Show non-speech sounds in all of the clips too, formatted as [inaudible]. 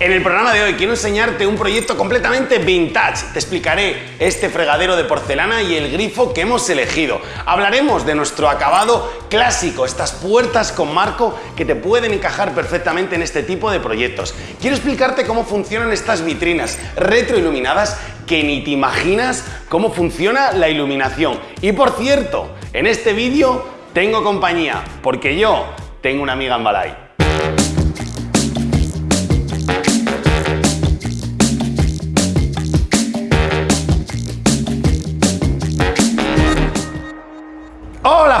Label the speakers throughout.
Speaker 1: En el programa de hoy quiero enseñarte un proyecto completamente vintage. Te explicaré este fregadero de porcelana y el grifo que hemos elegido. Hablaremos de nuestro acabado clásico, estas puertas con marco que te pueden encajar perfectamente en este tipo de proyectos. Quiero explicarte cómo funcionan estas vitrinas retroiluminadas que ni te imaginas cómo funciona la iluminación. Y por cierto, en este vídeo tengo compañía, porque yo tengo una amiga en Balay.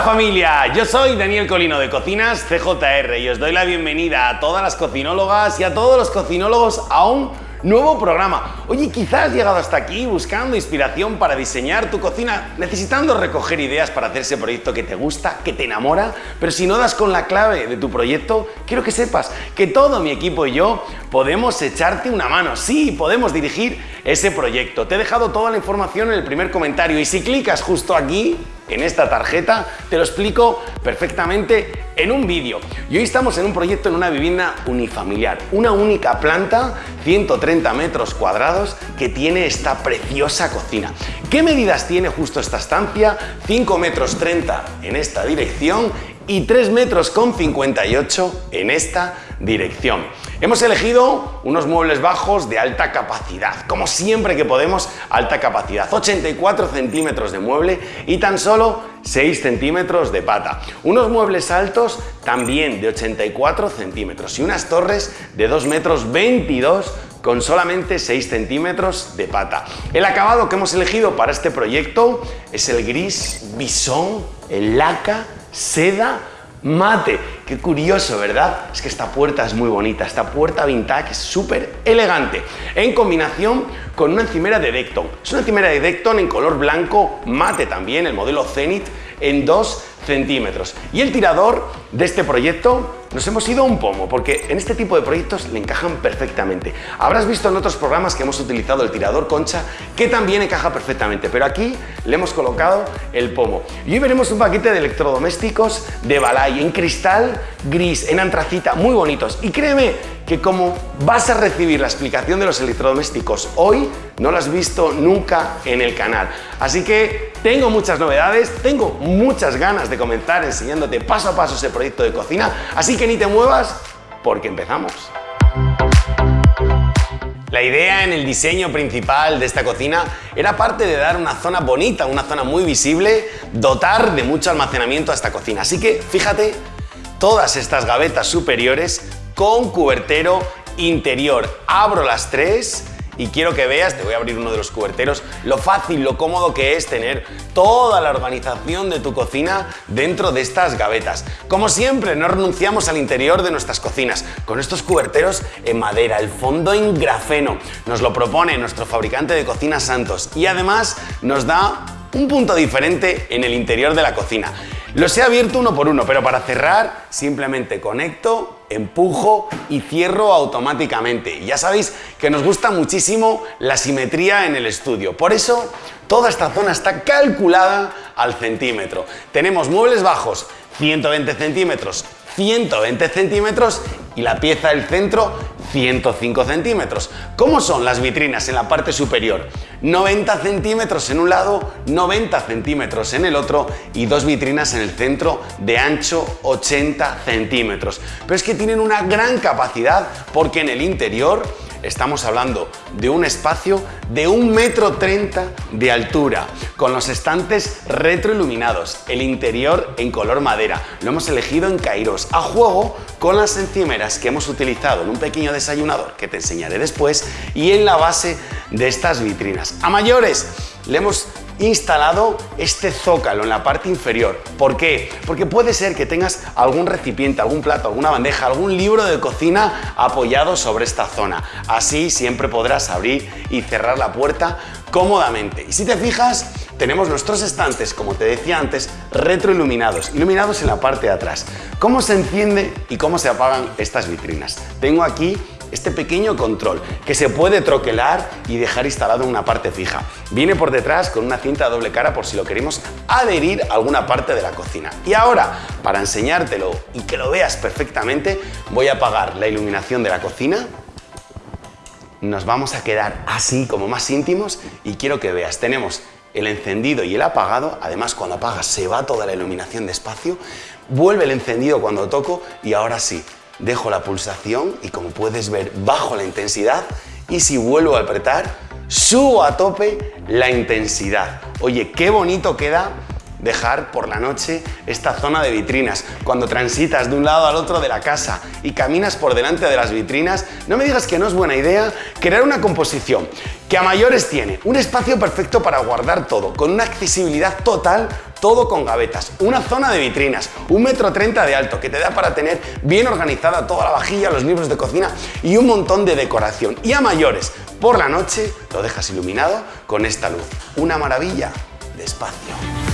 Speaker 1: Familia, yo soy Daniel Colino de Cocinas CJR y os doy la bienvenida a todas las cocinólogas y a todos los cocinólogos a un nuevo programa. Oye, quizás has llegado hasta aquí buscando inspiración para diseñar tu cocina, necesitando recoger ideas para hacer ese proyecto que te gusta, que te enamora, pero si no das con la clave de tu proyecto, quiero que sepas que todo mi equipo y yo podemos echarte una mano. Sí, podemos dirigir ese proyecto. Te he dejado toda la información en el primer comentario y si clicas justo aquí, en esta tarjeta, te lo explico perfectamente en un vídeo. Y hoy estamos en un proyecto en una vivienda unifamiliar, una única planta, 130 metros cuadrados, que tiene esta preciosa cocina. ¿Qué medidas tiene justo esta estancia? 5 metros 30 en esta dirección y 3 metros con 58 en esta dirección. Hemos elegido unos muebles bajos de alta capacidad, como siempre que podemos, alta capacidad, 84 centímetros de mueble y tan solo 6 centímetros de pata. Unos muebles altos también de 84 centímetros y unas torres de 2 metros 22 con solamente 6 centímetros de pata. El acabado que hemos elegido para este proyecto es el gris bisón, el laca, seda, mate. Qué curioso, ¿verdad? Es que esta puerta es muy bonita, esta puerta vintage es súper elegante, en combinación con una encimera de Decton. Es una encimera de Decton en color blanco mate también, el modelo Zenith, en 2 centímetros. Y el tirador de este proyecto nos hemos ido un pomo, porque en este tipo de proyectos le encajan perfectamente. Habrás visto en otros programas que hemos utilizado el tirador concha, que también encaja perfectamente, pero aquí le hemos colocado el pomo. Y hoy veremos un paquete de electrodomésticos de Balay en cristal gris, en antracita, muy bonitos. Y créeme que como vas a recibir la explicación de los electrodomésticos hoy, no lo has visto nunca en el canal. Así que tengo muchas novedades, tengo muchas ganas de comenzar enseñándote paso a paso ese proyecto de cocina, así que ni te muevas porque empezamos. La idea en el diseño principal de esta cocina era parte de dar una zona bonita, una zona muy visible, dotar de mucho almacenamiento a esta cocina. Así que fíjate, todas estas gavetas superiores con cubertero interior. Abro las tres y quiero que veas, te voy a abrir uno de los cuberteros, lo fácil, lo cómodo que es tener toda la organización de tu cocina dentro de estas gavetas. Como siempre, no renunciamos al interior de nuestras cocinas, con estos cuberteros en madera, el fondo en grafeno. Nos lo propone nuestro fabricante de cocinas Santos y además nos da un punto diferente en el interior de la cocina. Los he abierto uno por uno, pero para cerrar simplemente conecto, empujo y cierro automáticamente. Ya sabéis que nos gusta muchísimo la simetría en el estudio. Por eso toda esta zona está calculada al centímetro. Tenemos muebles bajos 120 centímetros, 120 centímetros y la pieza del centro 105 centímetros. ¿Cómo son las vitrinas en la parte superior? 90 centímetros en un lado, 90 centímetros en el otro y dos vitrinas en el centro de ancho 80 centímetros. Pero es que tienen una gran capacidad porque en el interior Estamos hablando de un espacio de un metro treinta de altura, con los estantes retroiluminados, el interior en color madera. Lo hemos elegido en Kairos, a juego con las encimeras que hemos utilizado en un pequeño desayunador que te enseñaré después y en la base de estas vitrinas. A mayores, le hemos instalado este zócalo en la parte inferior. ¿Por qué? Porque puede ser que tengas algún recipiente, algún plato, alguna bandeja, algún libro de cocina apoyado sobre esta zona. Así siempre podrás abrir y cerrar la puerta cómodamente. Y si te fijas, tenemos nuestros estantes, como te decía antes, retroiluminados, iluminados en la parte de atrás. ¿Cómo se enciende y cómo se apagan estas vitrinas? Tengo aquí este pequeño control que se puede troquelar y dejar instalado en una parte fija. Viene por detrás con una cinta doble cara por si lo queremos adherir a alguna parte de la cocina. Y ahora, para enseñártelo y que lo veas perfectamente, voy a apagar la iluminación de la cocina nos vamos a quedar así como más íntimos y quiero que veas, tenemos el encendido y el apagado, además cuando apagas se va toda la iluminación despacio, vuelve el encendido cuando toco y ahora sí, dejo la pulsación y como puedes ver bajo la intensidad y si vuelvo a apretar, subo a tope la intensidad. Oye, qué bonito queda dejar por la noche esta zona de vitrinas. Cuando transitas de un lado al otro de la casa y caminas por delante de las vitrinas, no me digas que no es buena idea crear una composición que a mayores tiene un espacio perfecto para guardar todo, con una accesibilidad total, todo con gavetas, una zona de vitrinas, un metro treinta de alto que te da para tener bien organizada toda la vajilla, los libros de cocina y un montón de decoración. Y a mayores, por la noche lo dejas iluminado con esta luz. Una maravilla de espacio.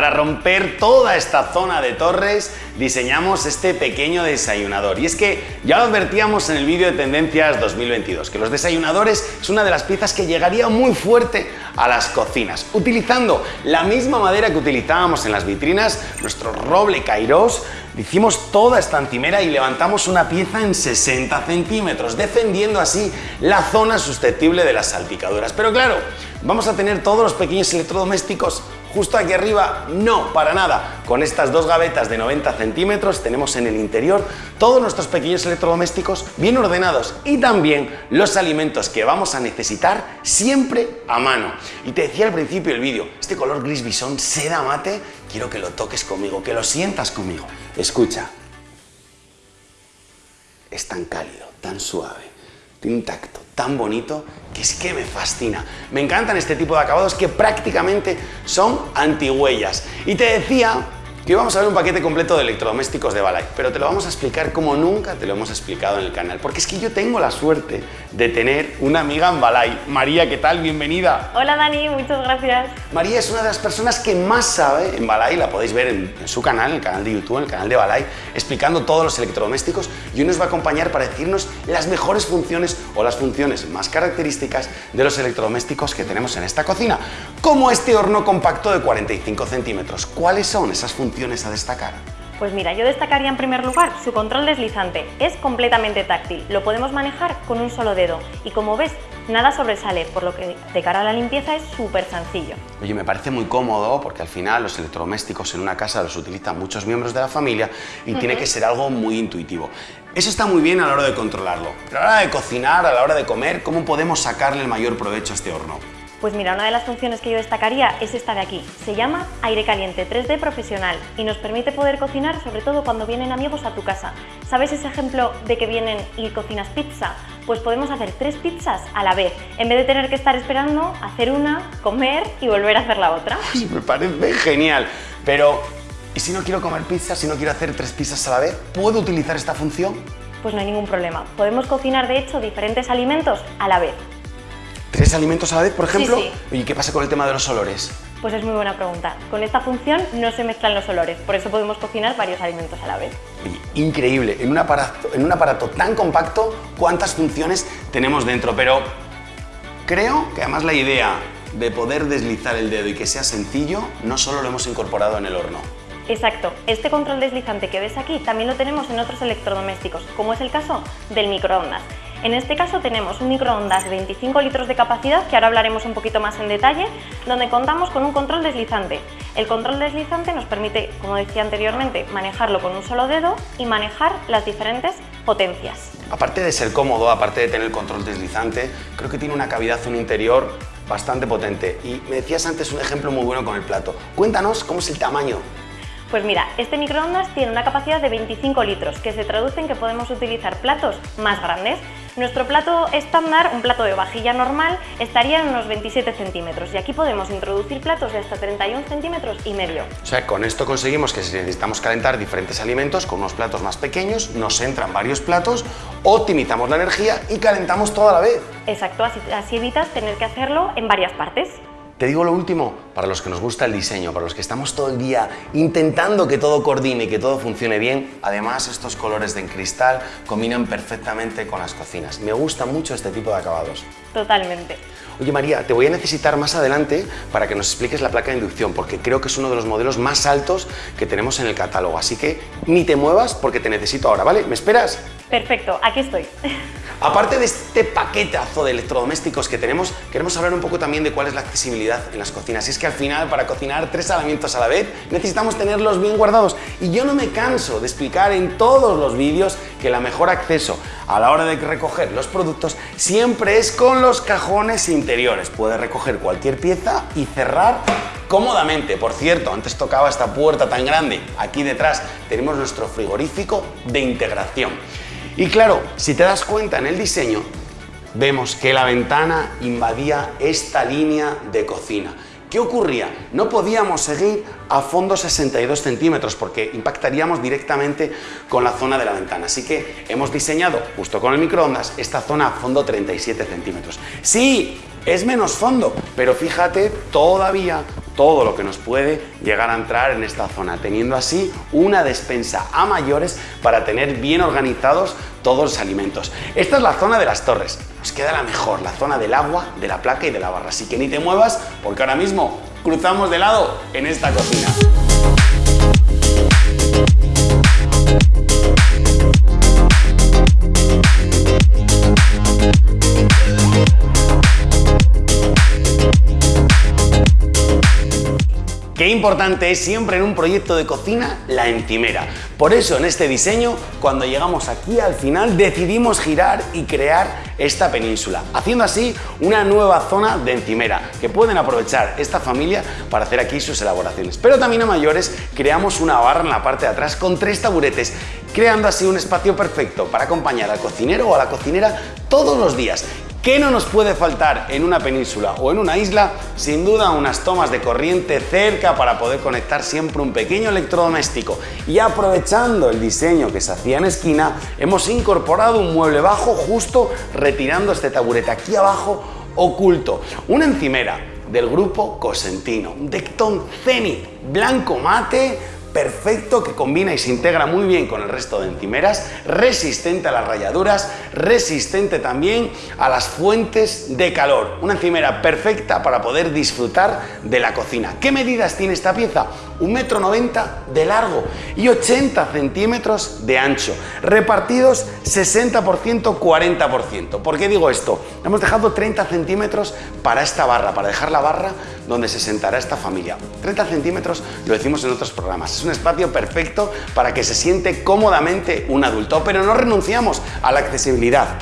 Speaker 1: Para romper toda esta zona de torres diseñamos este pequeño desayunador. Y es que ya lo advertíamos en el vídeo de Tendencias 2022, que los desayunadores es una de las piezas que llegaría muy fuerte a las cocinas. Utilizando la misma madera que utilizábamos en las vitrinas, nuestro roble Kairos, hicimos toda esta encimera y levantamos una pieza en 60 centímetros, defendiendo así la zona susceptible de las salpicaduras. Pero claro, vamos a tener todos los pequeños electrodomésticos Justo aquí arriba, no, para nada. Con estas dos gavetas de 90 centímetros tenemos en el interior todos nuestros pequeños electrodomésticos bien ordenados y también los alimentos que vamos a necesitar siempre a mano. Y te decía al principio del vídeo, este color gris bisón seda mate, quiero que lo toques conmigo, que lo sientas conmigo. Escucha, es tan cálido, tan suave, tiene un tacto tan bonito que es que me fascina. Me encantan este tipo de acabados que prácticamente son antihuellas. Y te decía que vamos a ver un paquete completo de electrodomésticos de Balay, pero te lo vamos a explicar como nunca te lo hemos explicado en el canal, porque es que yo tengo la suerte de tener una amiga en Balay. María, ¿qué tal? Bienvenida.
Speaker 2: Hola Dani, muchas gracias.
Speaker 1: María es una de las personas que más sabe en Balay, la podéis ver en, su canal, en el canal de YouTube, en el canal de Balay, explicando todos los electrodomésticos y hoy nos va a acompañar para decirnos las mejores funciones o las funciones más características de los electrodomésticos que tenemos en esta cocina, como este horno compacto de 45 centímetros. ¿Cuáles son esas funciones? A destacar?
Speaker 2: Pues mira, yo destacaría en primer lugar su control deslizante. Es completamente táctil, lo podemos manejar con un solo dedo y como ves, nada sobresale, por lo que de cara a la limpieza es súper sencillo.
Speaker 1: Oye, me parece muy cómodo porque al final los electrodomésticos en una casa los utilizan muchos miembros de la familia y tiene que ser algo muy intuitivo. Eso está muy bien a la hora de controlarlo, pero a la hora de cocinar, a la hora de comer, ¿cómo podemos sacarle el mayor provecho a este horno?
Speaker 2: Pues mira, una de las funciones que yo destacaría es esta de aquí. Se llama aire caliente 3D profesional y nos permite poder cocinar sobre todo cuando vienen amigos a tu casa. ¿Sabes ese ejemplo de que vienen y cocinas pizza? Pues podemos hacer tres pizzas a la vez, en vez de tener que estar esperando hacer una, comer y volver a hacer la otra. [laughs]
Speaker 1: me parece genial, pero ¿y si no quiero comer pizza, si no quiero hacer tres pizzas a la vez? ¿Puedo utilizar esta función?
Speaker 2: Pues no hay ningún problema. Podemos cocinar de hecho diferentes alimentos a la vez.
Speaker 1: ¿Tres alimentos a la vez, por ejemplo? ¿Y qué pasa con el tema de los olores?
Speaker 2: Pues es muy buena pregunta. Con esta función no se mezclan los olores, por eso podemos cocinar varios alimentos a la vez.
Speaker 1: Increíble, en un, aparato, en un aparato tan compacto, ¿cuántas funciones tenemos dentro? Pero creo que además la idea de poder deslizar el dedo y que sea sencillo, no solo lo hemos incorporado en el horno.
Speaker 2: Exacto, este control deslizante que ves aquí también lo tenemos en otros electrodomésticos, como es el caso del microondas. En este caso tenemos un microondas de 25 litros de capacidad, que ahora hablaremos un poquito más en detalle, donde contamos con un control deslizante. El control deslizante nos permite, como decía anteriormente, manejarlo con un solo dedo y manejar las diferentes potencias.
Speaker 1: Aparte de ser cómodo, aparte de tener control deslizante, creo que tiene una cavidad, un interior bastante potente. Y me decías antes un ejemplo muy bueno con el plato. Cuéntanos cómo es el tamaño
Speaker 2: pues mira, este microondas tiene una capacidad de 25 litros, que se traduce en que podemos utilizar platos más grandes. Nuestro plato estándar, un plato de vajilla normal, estaría en unos 27 centímetros y aquí podemos introducir platos de hasta 31 centímetros y medio.
Speaker 1: O sea, con esto conseguimos que si necesitamos calentar diferentes alimentos con unos platos más pequeños, nos entran varios platos, optimizamos la energía y calentamos toda la vez.
Speaker 2: Exacto, así, así evitas tener que hacerlo en varias partes.
Speaker 1: Te digo lo último, para los que nos gusta el diseño, para los que estamos todo el día intentando que todo coordine y que todo funcione bien, además estos colores de cristal combinan perfectamente con las cocinas. Me gusta mucho este tipo de acabados.
Speaker 2: Totalmente.
Speaker 1: Oye María, te voy a necesitar más adelante para que nos expliques la placa de inducción, porque creo que es uno de los modelos más altos que tenemos en el catálogo, así que ni te muevas porque te necesito ahora, ¿vale? ¿Me esperas?
Speaker 2: Perfecto, aquí estoy.
Speaker 1: Aparte de este paquetazo de electrodomésticos que tenemos, queremos hablar un poco también de cuál es la accesibilidad en las cocinas. Y es que al final, para cocinar tres alimentos a la vez, necesitamos tenerlos bien guardados. Y yo no me canso de explicar en todos los vídeos que el mejor acceso a la hora de recoger los productos siempre es con los cajones interiores. Puedes recoger cualquier pieza y cerrar cómodamente. Por cierto, antes tocaba esta puerta tan grande. Aquí detrás tenemos nuestro frigorífico de integración. Y claro, si te das cuenta en el diseño, vemos que la ventana invadía esta línea de cocina. ¿Qué ocurría? No podíamos seguir a fondo 62 centímetros porque impactaríamos directamente con la zona de la ventana. Así que hemos diseñado, justo con el microondas, esta zona a fondo 37 centímetros. Sí, es menos fondo, pero fíjate todavía todo lo que nos puede llegar a entrar en esta zona, teniendo así una despensa a mayores para tener bien organizados todos los alimentos. Esta es la zona de las torres, nos queda la mejor, la zona del agua, de la placa y de la barra, así que ni te muevas porque ahora mismo cruzamos de lado en esta cocina. Importante es siempre en un proyecto de cocina la encimera. Por eso en este diseño, cuando llegamos aquí al final, decidimos girar y crear esta península, haciendo así una nueva zona de encimera, que pueden aprovechar esta familia para hacer aquí sus elaboraciones. Pero también a mayores creamos una barra en la parte de atrás con tres taburetes, creando así un espacio perfecto para acompañar al cocinero o a la cocinera todos los días ¿Qué no nos puede faltar en una península o en una isla? Sin duda unas tomas de corriente cerca para poder conectar siempre un pequeño electrodoméstico. Y aprovechando el diseño que se hacía en esquina, hemos incorporado un mueble bajo justo retirando este taburete aquí abajo oculto. Una encimera del grupo Cosentino, un Decton Zenith blanco mate perfecto que combina y se integra muy bien con el resto de encimeras, resistente a las rayaduras, resistente también a las fuentes de calor. Una encimera perfecta para poder disfrutar de la cocina. ¿Qué medidas tiene esta pieza? Un metro noventa de largo y 80 centímetros de ancho, repartidos 60% 40%. ¿Por qué digo esto? Hemos dejado 30 centímetros para esta barra, para dejar la barra donde se sentará esta familia. 30 centímetros lo decimos en otros programas. Es un espacio perfecto para que se siente cómodamente un adulto, pero no renunciamos a la accesibilidad.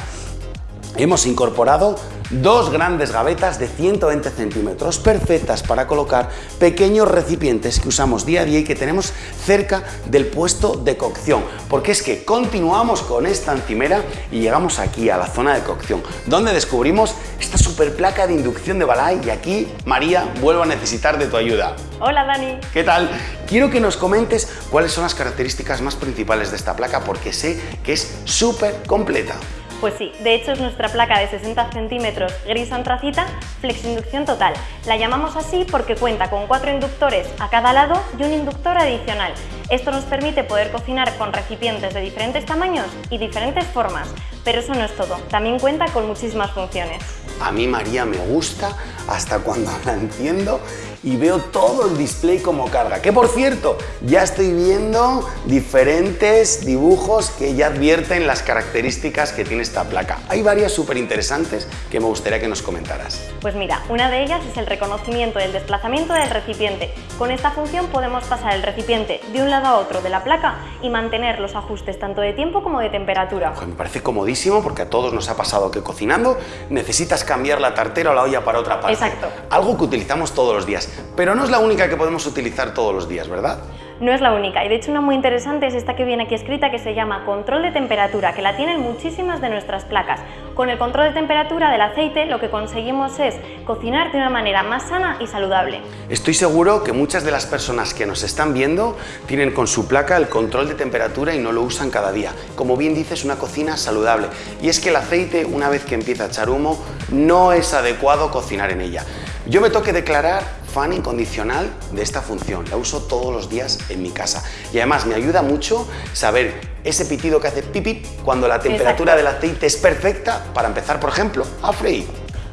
Speaker 1: Hemos incorporado dos grandes gavetas de 120 centímetros, perfectas para colocar pequeños recipientes que usamos día a día y que tenemos cerca del puesto de cocción, porque es que continuamos con esta encimera y llegamos aquí a la zona de cocción, donde descubrimos esta super placa de inducción de Balay y aquí, María, vuelvo a necesitar de tu ayuda.
Speaker 2: Hola Dani.
Speaker 1: ¿Qué tal? Quiero que nos comentes cuáles son las características más principales de esta placa porque sé que es súper completa.
Speaker 2: Pues sí, de hecho es nuestra placa de 60 centímetros gris antracita Inducción total. La llamamos así porque cuenta con cuatro inductores a cada lado y un inductor adicional. Esto nos permite poder cocinar con recipientes de diferentes tamaños y diferentes formas, pero eso no es todo, también cuenta con muchísimas funciones.
Speaker 1: A mí María me gusta hasta cuando [laughs] la enciendo y veo todo el display como carga. Que por cierto, ya estoy viendo diferentes dibujos que ya advierten las características que tiene esta placa. Hay varias súper interesantes que me gustaría que nos comentaras.
Speaker 2: Pues mira, una de ellas es el reconocimiento del desplazamiento del recipiente. Con esta función podemos pasar el recipiente de un lado a otro de la placa y mantener los ajustes tanto de tiempo como de temperatura.
Speaker 1: me parece comodísimo porque a todos nos ha pasado que cocinando necesitas cambiar la tartera o la olla para otra parte.
Speaker 2: Exacto.
Speaker 1: Algo que utilizamos todos los días, pero no es la única que podemos utilizar todos los días, ¿verdad?
Speaker 2: No es la única, y de hecho una muy interesante es esta que viene aquí escrita que se llama control de temperatura, que la tienen muchísimas de nuestras placas. Con el control de temperatura del aceite lo que conseguimos es cocinar de una manera más sana y saludable.
Speaker 1: Estoy seguro que muchas de las personas que nos están viendo tienen con su placa el control de temperatura y no lo usan cada día. Como bien dices, una cocina saludable. Y es que el aceite, una vez que empieza a echar humo, no es adecuado cocinar en ella. Yo me toque declarar fan incondicional de esta función, la uso todos los días en mi casa y además me ayuda mucho saber ese pitido que hace pipi cuando la temperatura del aceite es perfecta para empezar, por ejemplo, a freír.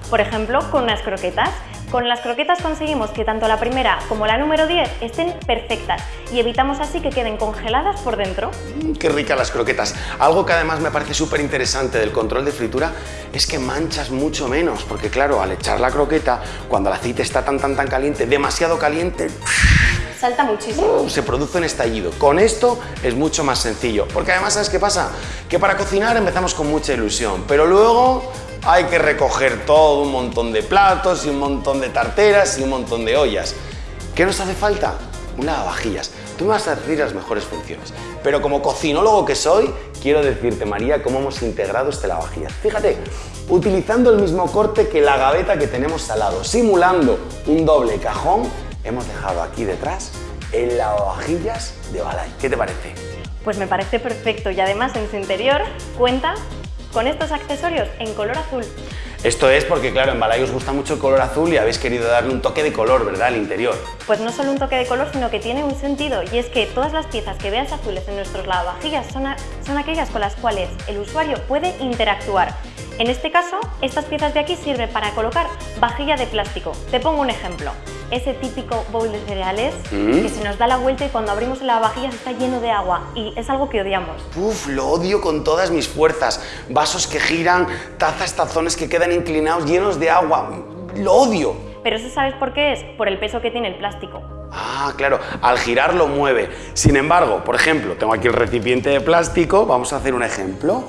Speaker 2: Por ejemplo, con unas croquetas. Con las croquetas conseguimos que tanto la primera como la número 10 estén perfectas y evitamos así que queden congeladas por dentro.
Speaker 1: Mm, ¡Qué ricas las croquetas! Algo que además me parece súper interesante del control de fritura es que manchas mucho menos, porque claro, al echar la croqueta, cuando el aceite está tan tan tan caliente, demasiado caliente,
Speaker 2: salta muchísimo.
Speaker 1: Uh, se produce un estallido. Con esto es mucho más sencillo, porque además ¿sabes qué pasa? Que para cocinar empezamos con mucha ilusión, pero luego hay que recoger todo, un montón de platos y un montón de tarteras y un montón de ollas. ¿Qué nos hace falta? Un lavavajillas. Tú me vas a decir las mejores funciones, pero como cocinólogo que soy, quiero decirte, María, cómo hemos integrado este lavavajillas. Fíjate, utilizando el mismo corte que la gaveta que tenemos al lado, simulando un doble cajón, hemos dejado aquí detrás el lavavajillas de Balay. ¿Qué te parece?
Speaker 2: Pues me parece perfecto y además en su interior cuenta con estos accesorios en color azul.
Speaker 1: Esto es porque, claro, en Balay os gusta mucho el color azul y habéis querido darle un toque de color, ¿verdad?, al interior.
Speaker 2: Pues no solo un toque de color, sino que tiene un sentido y es que todas las piezas que veas azules en nuestros lavavajillas son, son aquellas con las cuales el usuario puede interactuar. En este caso, estas piezas de aquí sirven para colocar vajilla de plástico. Te pongo un ejemplo ese típico bowl de cereales mm. que se nos da la vuelta y cuando abrimos la vajilla está lleno de agua y es algo que odiamos.
Speaker 1: Uf, lo odio con todas mis fuerzas. Vasos que giran, tazas, tazones que quedan inclinados llenos de agua. Lo odio.
Speaker 2: Pero eso sabes por qué es? Por el peso que tiene el plástico.
Speaker 1: Ah, claro, al girar lo mueve. Sin embargo, por ejemplo, tengo aquí el recipiente de plástico, vamos a hacer un ejemplo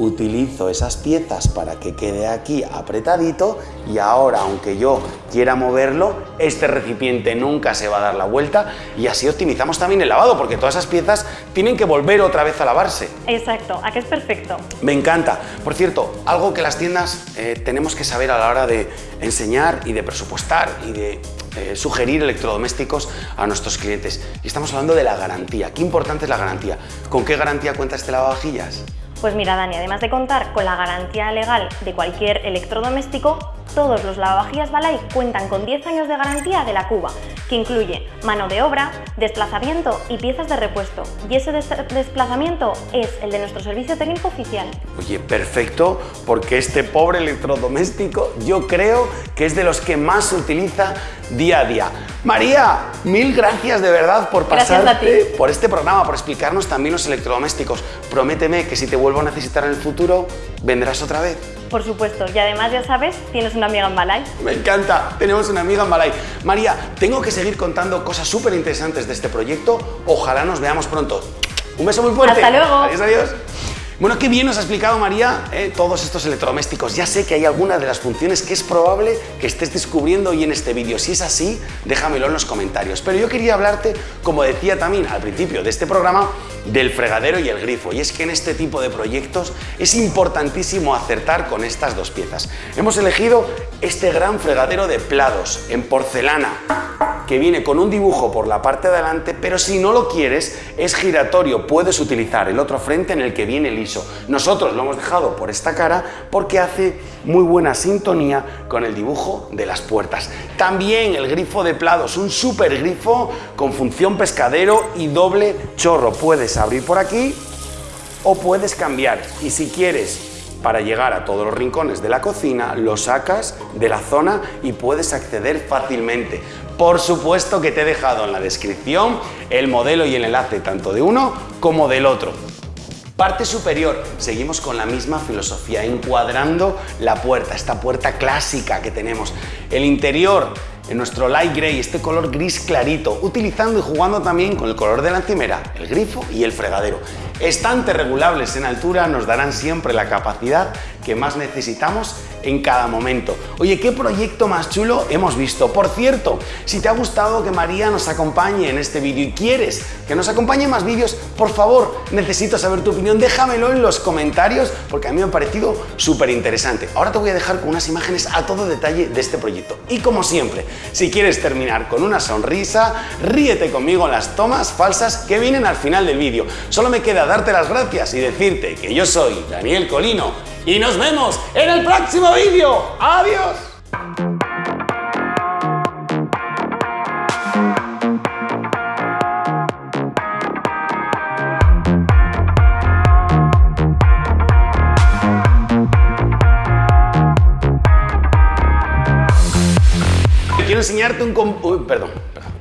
Speaker 1: utilizo esas piezas para que quede aquí apretadito y ahora, aunque yo quiera moverlo, este recipiente nunca se va a dar la vuelta y así optimizamos también el lavado, porque todas esas piezas tienen que volver otra vez a lavarse.
Speaker 2: Exacto, aquí es perfecto.
Speaker 1: Me encanta. Por cierto, algo que las tiendas eh, tenemos que saber a la hora de enseñar y de presupuestar y de eh, sugerir electrodomésticos a nuestros clientes. Y estamos hablando de la garantía. ¿Qué importante es la garantía? ¿Con qué garantía cuenta este lavavajillas?
Speaker 2: Pues mira Dani, además de contar con la garantía legal de cualquier electrodoméstico, todos los lavavajillas Balay cuentan con 10 años de garantía de la Cuba, que incluye mano de obra, desplazamiento y piezas de repuesto. Y ese desplazamiento es el de nuestro servicio técnico oficial.
Speaker 1: Oye, perfecto, porque este pobre electrodoméstico yo creo que es de los que más se utiliza día a día. María, mil gracias de verdad por pasarte por este programa, por explicarnos también los electrodomésticos. Prométeme que si te vuelvo a necesitar en el futuro, vendrás otra vez.
Speaker 2: Por supuesto, y además ya sabes, tienes una amiga en Balay.
Speaker 1: Me encanta, tenemos una amiga en Balay. María, tengo que seguir contando cosas súper interesantes de este proyecto. Ojalá nos veamos pronto. Un beso muy fuerte.
Speaker 2: Hasta luego.
Speaker 1: Adiós, adiós. Bueno, qué bien nos ha explicado María eh, todos estos electrodomésticos. Ya sé que hay alguna de las funciones que es probable que estés descubriendo hoy en este vídeo. Si es así, déjamelo en los comentarios. Pero yo quería hablarte, como decía también al principio de este programa, del fregadero y el grifo. Y es que en este tipo de proyectos es importantísimo acertar con estas dos piezas. Hemos elegido este gran fregadero de plados en porcelana que viene con un dibujo por la parte de adelante, pero si no lo quieres, es giratorio. Puedes utilizar el otro frente en el que viene liso. Nosotros lo hemos dejado por esta cara porque hace muy buena sintonía con el dibujo de las puertas. También el grifo de plados, un super grifo con función pescadero y doble chorro. Puedes abrir por aquí o puedes cambiar. Y si quieres para llegar a todos los rincones de la cocina, lo sacas de la zona y puedes acceder fácilmente. Por supuesto que te he dejado en la descripción el modelo y el enlace tanto de uno como del otro. Parte superior, seguimos con la misma filosofía, encuadrando la puerta, esta puerta clásica que tenemos. El interior, en nuestro light gray, este color gris clarito, utilizando y jugando también con el color de la encimera, el grifo y el fregadero. Estantes regulables en altura nos darán siempre la capacidad que más necesitamos en cada momento. Oye, ¿qué proyecto más chulo hemos visto? Por cierto, si te ha gustado que María nos acompañe en este vídeo y quieres que nos acompañe en más vídeos, por favor, necesito saber tu opinión, déjamelo en los comentarios porque a mí me ha parecido súper interesante. Ahora te voy a dejar con unas imágenes a todo detalle de este proyecto. Y como siempre, si quieres terminar con una sonrisa, ríete conmigo en las tomas falsas que vienen al final del vídeo. Solo me queda darte las gracias y decirte que yo soy Daniel Colino y nos vemos en el próximo vídeo. ¡Adiós! quiero enseñarte un... Uy, perdón, perdón.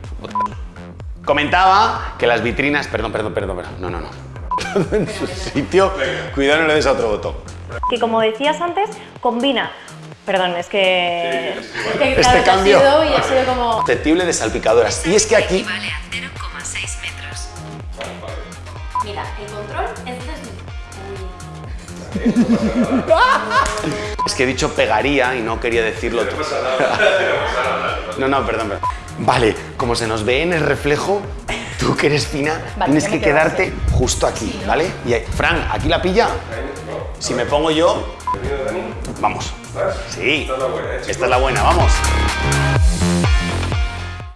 Speaker 1: Comentaba que las vitrinas... Perdón, perdón, perdón, perdón. No, no, no. Todo [laughs] en su sitio. Cuidado, no le des a otro botón.
Speaker 2: Que como decías antes, combina... Perdón, es que...
Speaker 3: Que,
Speaker 1: Este
Speaker 3: claro, te ha
Speaker 1: cambio.
Speaker 3: sido y ha sido como...
Speaker 1: Susceptible de salpicadoras. Y es que aquí...
Speaker 4: Equivale a 0,6 metros.
Speaker 3: Mira, el control es... [laughs]
Speaker 1: Es que he dicho pegaría y no quería decirlo. todo. [laughs] No, no, perdón, perdón. Vale, como se nos ve en el reflejo, tú que eres fina,
Speaker 3: Vale,
Speaker 1: tienes que quedarte justo aquí, ¿vale? Y ahí- Fran, ¿aquí la pilla? Si me pongo yo... Vamos. Sí. Esta es la buena, vamos.